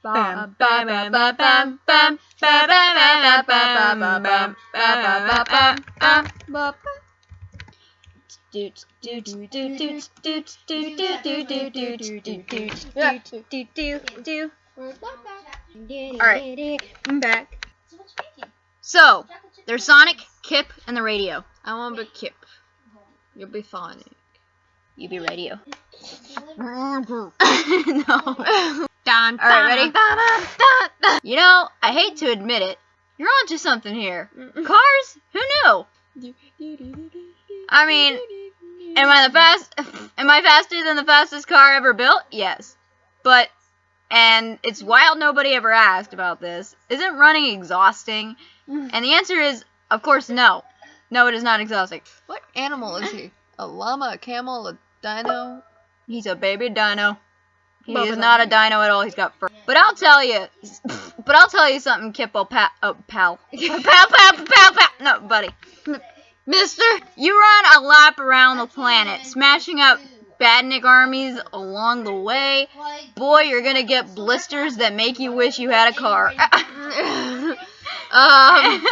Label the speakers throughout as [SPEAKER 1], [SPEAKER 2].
[SPEAKER 1] Bam, bam, bam, bam, bam, bam, bam, bam, bam, bam, bam, bam, bam, bam.
[SPEAKER 2] Alright, I'm back.
[SPEAKER 1] So there's Sonic, Kip, and the radio.
[SPEAKER 2] I want to be Kip. You'll be fine.
[SPEAKER 1] You be radio.
[SPEAKER 2] no. Dun,
[SPEAKER 1] All right, ready?
[SPEAKER 2] dun, dun, dun,
[SPEAKER 1] You know, I hate to admit it, you're onto something here. Cars? Who knew? I mean, Am I the fast? Am I faster than the fastest car ever built? Yes, but and it's wild nobody ever asked about this. Isn't running exhausting? Mm. And the answer is, of course, no. No, it is not exhausting.
[SPEAKER 2] What animal is he? A llama, a camel, a dino?
[SPEAKER 1] He's a baby dino. He is not a dino at all. He's got fur. But I'll tell you. But I'll tell you something, Kippo. Pa- oh, pal. pal, pal, pal, pal. No, buddy.
[SPEAKER 2] Mister?
[SPEAKER 1] You run a lap around the planet, smashing up badnik armies along the way. Boy, you're gonna get blisters that make you wish you had a car.
[SPEAKER 2] um,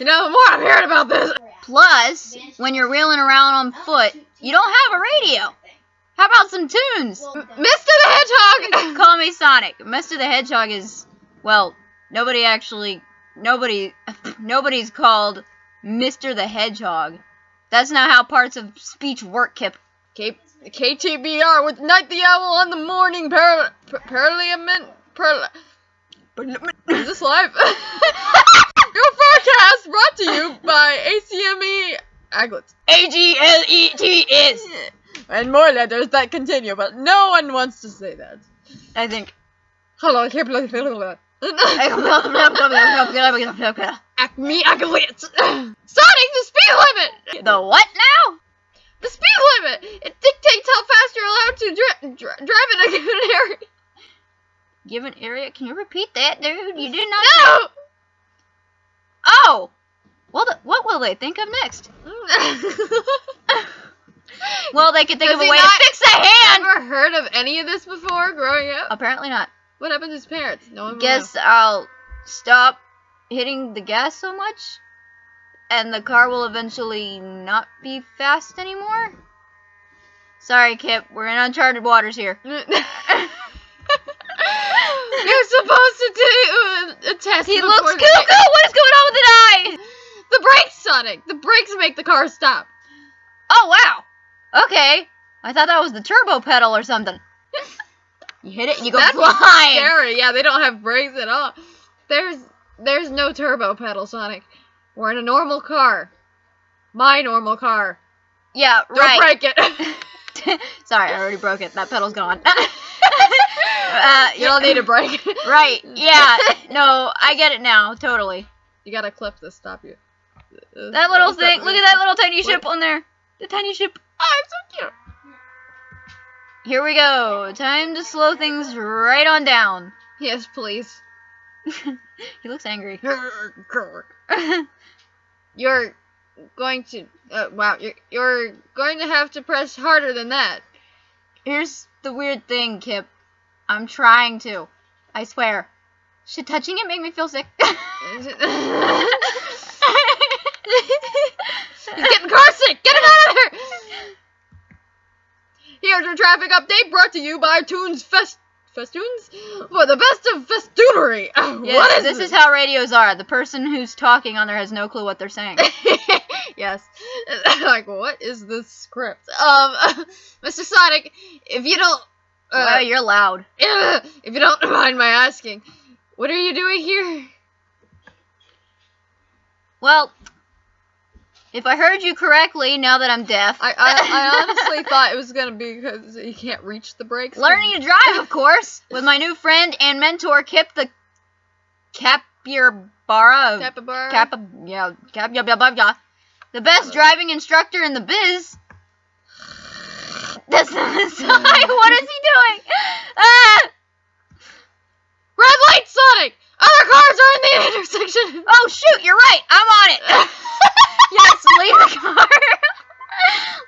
[SPEAKER 2] you know, the more I'm hearing about this.
[SPEAKER 1] Plus, when you're wheeling around on foot, you don't have a radio. How about some tunes?
[SPEAKER 2] Mr. the Hedgehog!
[SPEAKER 1] Call me Sonic. Mr. the Hedgehog is, well, nobody actually, nobody, nobody's called Mr. the Hedgehog. That's not how parts of speech work, Kip.
[SPEAKER 2] K- KTBR with Night the Owl on the morning par- par- parliament. Par- is this live? Your forecast brought to you by ACME Aglets.
[SPEAKER 1] A-G-L-E-T is.
[SPEAKER 2] And more letters that continue, but no one wants to say that.
[SPEAKER 1] I think.
[SPEAKER 2] Hello, blah, blah, blah.
[SPEAKER 1] the
[SPEAKER 2] Acme Aglets. Sonic, the speed limit!
[SPEAKER 1] what now?
[SPEAKER 2] The speed limit! It dictates how fast you're allowed to dri- dri- drive in a given area.
[SPEAKER 1] Given area, can you repeat that, dude? You did not.
[SPEAKER 2] No!
[SPEAKER 1] Oh. Well, the, what will they think of next? Well, they could think
[SPEAKER 2] Does
[SPEAKER 1] of a way to fix the hand.
[SPEAKER 2] Ever heard of any of this before growing up?
[SPEAKER 1] Apparently not.
[SPEAKER 2] What happened to his parents? No one will
[SPEAKER 1] Guess I'll stop hitting the gas so much, and the car will eventually not be fast anymore. Sorry, Kip. We're in uncharted waters here.
[SPEAKER 2] You're supposed to do a test.
[SPEAKER 1] He looks cuckoo. What is going on with the eyes?
[SPEAKER 2] The brakes, Sonic. The brakes make the car stop.
[SPEAKER 1] Oh wow. Okay. I thought that was the turbo pedal or something. You hit it and you go
[SPEAKER 2] That's
[SPEAKER 1] flying.
[SPEAKER 2] Scary. Yeah, they don't have brakes at all. There's there's no turbo pedal, Sonic. We're in a normal car. My normal car.
[SPEAKER 1] Yeah, right.
[SPEAKER 2] Don't break it.
[SPEAKER 1] Sorry, I already broke it. That pedal's gone. uh,
[SPEAKER 2] you don't need a brake.
[SPEAKER 1] Right. Yeah. No, I get it now. Totally.
[SPEAKER 2] You gotta clip to stop you.
[SPEAKER 1] That little thing. Look at that little tiny ship on there. The tiny ship.
[SPEAKER 2] Oh, it's so cute.
[SPEAKER 1] Here we go. Time to slow things right on down.
[SPEAKER 2] Yes, please.
[SPEAKER 1] he looks angry.
[SPEAKER 2] You're going to. Uh, wow, you're you're going to have to press harder than that.
[SPEAKER 1] Here's the weird thing, Kip. I'm trying to. I swear. Should touching it make me feel sick?
[SPEAKER 2] He's getting car sick. Get him out of here. Here's your traffic update brought to you by Tunes Fest Festoons for the best of festoonery.
[SPEAKER 1] Yes,
[SPEAKER 2] what is
[SPEAKER 1] this is how radios are. The person who's talking on there has no clue what they're saying.
[SPEAKER 2] yes. like, what is this script? Um, Mr. Sonic, if you don't, uh,
[SPEAKER 1] wow, you're loud.
[SPEAKER 2] if you don't mind my asking, what are you doing here?
[SPEAKER 1] Well, if I heard you correctly, now that I'm deaf,
[SPEAKER 2] I, I, I honestly thought it was gonna be because you can't reach the brakes.
[SPEAKER 1] learning to drive, of course, with my new friend and mentor Kip the Capybara.
[SPEAKER 2] Capybara.
[SPEAKER 1] Kappa, yeah, cap, yeah, yeah, yeah. The best driving instructor in the biz. That's not Sonic. What is he doing? Ah!
[SPEAKER 2] Red light, Sonic. Other cars are in the intersection.
[SPEAKER 1] Oh shoot, you're right. I'm on it. Yes, leave the car.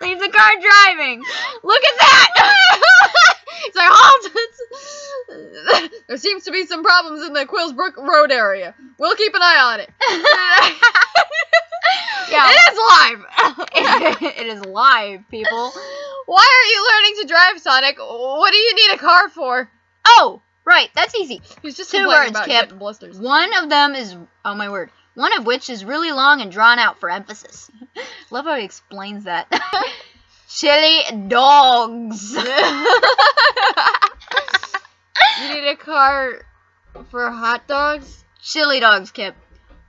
[SPEAKER 1] leave the car driving. Look at that.
[SPEAKER 2] It's like halt. There seems to be some problems in the Quillsbrook Road area. We'll keep an eye on it.
[SPEAKER 1] Yeah.
[SPEAKER 2] It is live.
[SPEAKER 1] it is live, people.
[SPEAKER 2] Why are you learning to drive, Sonic? What do you need a car for?
[SPEAKER 1] Oh, right, that's easy.
[SPEAKER 2] He's just
[SPEAKER 1] Two words, Kip. One of them is, oh my word, one of which is really long and drawn out for emphasis. Love how he explains that. Chili dogs.
[SPEAKER 2] you need a car for hot dogs?
[SPEAKER 1] chili dogs, Kip.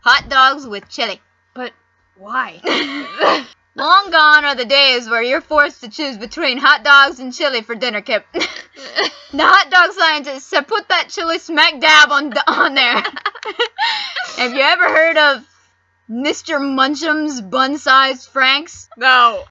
[SPEAKER 1] Hot dogs with chili.
[SPEAKER 2] But why?
[SPEAKER 1] Long gone are the days where you're forced to choose between hot dogs and chili for dinner, Kip. the hot dog scientists have put that chili smack dab on on there. Have you ever heard of Mr. Munchum's bun-sized Franks?
[SPEAKER 2] no.